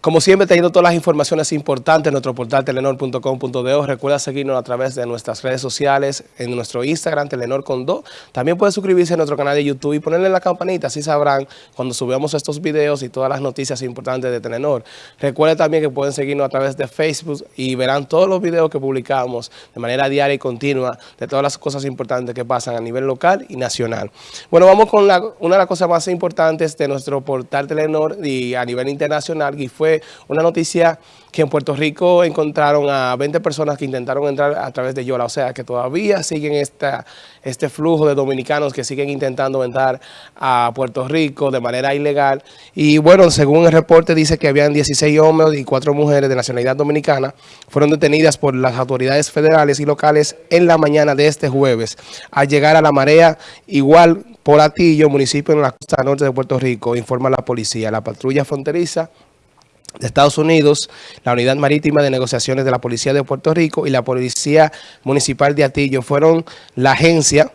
Como siempre, teniendo todas las informaciones importantes en nuestro portal telenor.com.de. Recuerda seguirnos a través de nuestras redes sociales, en nuestro Instagram, Telenor con Do. También puede suscribirse a nuestro canal de YouTube y ponerle la campanita, así sabrán cuando subamos estos videos y todas las noticias importantes de Telenor. Recuerda también que pueden seguirnos a través de Facebook y verán todos los videos que publicamos de manera diaria y continua de todas las cosas importantes que pasan a nivel local y nacional. Bueno, vamos con una de las cosas más importantes de nuestro portal Telenor y a nivel internacional y fue una noticia que en Puerto Rico encontraron a 20 personas que intentaron entrar a través de Yola, o sea que todavía siguen esta, este flujo de dominicanos que siguen intentando entrar a Puerto Rico de manera ilegal. Y bueno, según el reporte dice que habían 16 hombres y 4 mujeres de nacionalidad dominicana, fueron detenidas por las autoridades federales y locales en la mañana de este jueves. Al llegar a la marea, igual por Atillo, municipio en la costa norte de Puerto Rico, informa la policía. La patrulla fronteriza de Estados Unidos, la Unidad Marítima de Negociaciones de la Policía de Puerto Rico y la Policía Municipal de Atillo. Fueron la agencia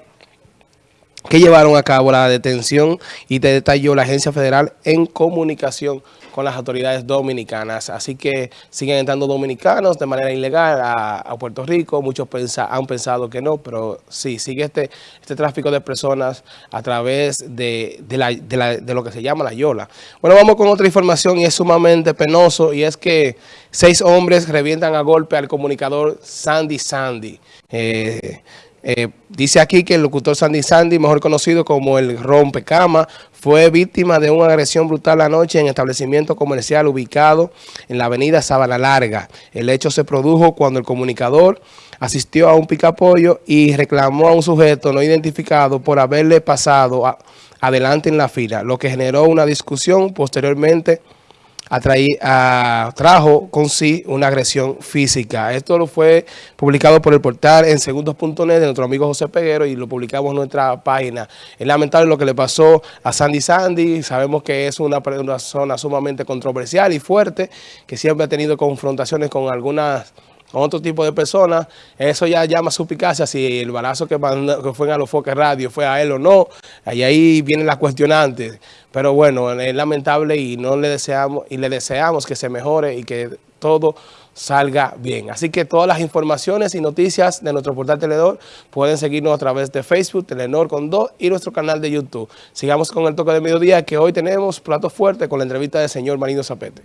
que llevaron a cabo la detención y te detalló la Agencia Federal en comunicación con las autoridades dominicanas. Así que siguen entrando dominicanos de manera ilegal a, Puerto Rico. Muchos han pensado que no, pero sí, sigue este, este tráfico de personas a través de, de lo que se llama la Yola. Bueno, vamos con otra información y es sumamente penoso y es que seis hombres revientan a golpe al comunicador Sandy Sandy. Eh, eh, dice aquí que el locutor Sandy Sandy, mejor conocido como el rompecama, fue víctima de una agresión brutal anoche en establecimiento comercial ubicado en la avenida Sabana Larga. El hecho se produjo cuando el comunicador asistió a un picapollo y reclamó a un sujeto no identificado por haberle pasado adelante en la fila, lo que generó una discusión posteriormente trajo con sí una agresión física. Esto lo fue publicado por el portal en segundos.net de nuestro amigo José Peguero y lo publicamos en nuestra página. Es lamentable lo que le pasó a Sandy Sandy. Sabemos que es una, una zona sumamente controversial y fuerte, que siempre ha tenido confrontaciones con algunas con otro tipo de personas, eso ya llama suspicacia si el balazo que, que fue en Alofoque Radio fue a él o no, y ahí vienen las cuestionantes. Pero bueno, es lamentable y no le deseamos y le deseamos que se mejore y que todo salga bien. Así que todas las informaciones y noticias de nuestro portal Telenor pueden seguirnos a través de Facebook, Telenor con dos y nuestro canal de YouTube. Sigamos con el toque de mediodía que hoy tenemos plato fuerte con la entrevista del señor Marino Zapete.